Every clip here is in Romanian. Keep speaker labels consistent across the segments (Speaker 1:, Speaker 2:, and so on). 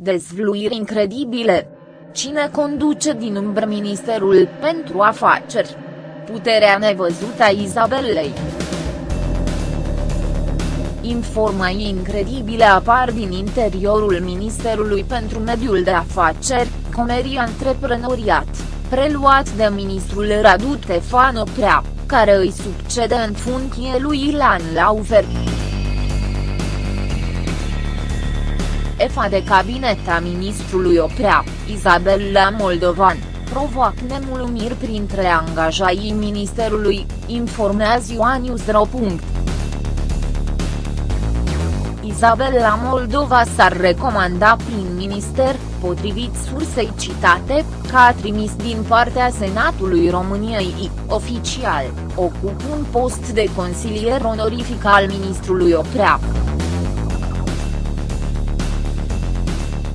Speaker 1: Dezvluiri incredibile. Cine conduce din umbră Ministerul pentru Afaceri? Puterea nevăzută a Izabelei. Informații incredibile apar din interiorul Ministerului pentru Mediul de Afaceri, Comerii Antreprenoriat, preluat de ministrul Radu Tefan Oprea, care îi succede în funcție lui Ilan Laufer. Șefa de cabinet a ministrului Oprea, Izabela Moldovan, provoacă nemulumiri printre angajaii ministerului, informează Ioanius.ro. Izabela Moldova s-ar recomanda prin minister, potrivit sursei citate, că a trimis din partea Senatului României, oficial, ocup un post de consilier onorific al ministrului Oprea.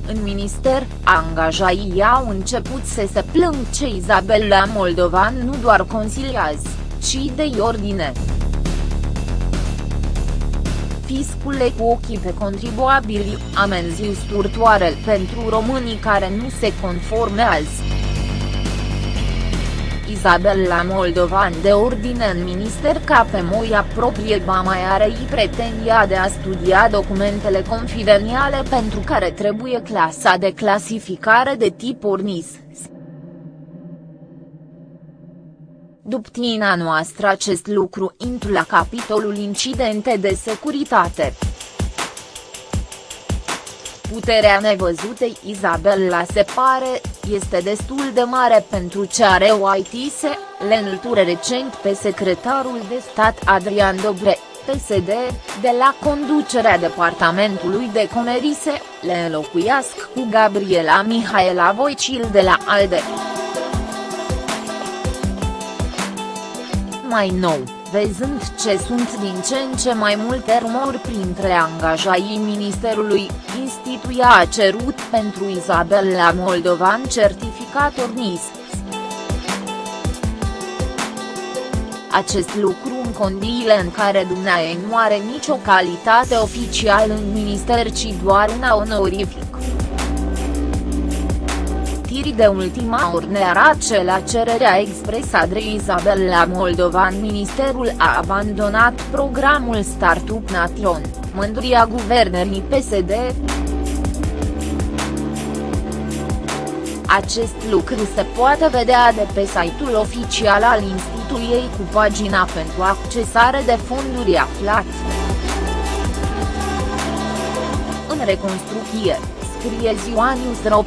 Speaker 1: În minister, angajaii au început să se plâng ce Izabela Moldovan nu doar consiliază, ci de ordine. Fiscule cu ochii pe contribuabili, amenziu sturtoare pentru românii care nu se conformează. Izabela Moldovan de ordine în minister ca pe moia proprie ba mai are i pretendia de a studia documentele confidențiale pentru care trebuie clasa de clasificare de tip ORNIS. Duptina noastră acest lucru intru la capitolul incidente de securitate. Puterea nevăzutei Izabela se pare, este destul de mare pentru ce are OITise, le înlăture recent pe secretarul de stat Adrian Dobre, PSD, de la conducerea departamentului de Comerise, le înlocuiască cu Gabriela Mihaela Voicil de la ALDE. Mai nou, văzând ce sunt din ce în ce mai multe rumori printre angajaii ministerului, instituia a cerut pentru Izabela Moldovan certificat ORNIS. Acest lucru în condiile în care dumneaei nu are nicio calitate oficială în minister ci doar una onorifică știri de ultima oră arată la cererea expresă de Izabela Moldovan Ministerul a abandonat programul Startup Nation, mândria guvernării PSD. Acest lucru se poate vedea de pe site-ul oficial al instituției cu pagina pentru accesare de fonduri aflat. În reconstrucție, scrie Ziua News.ro.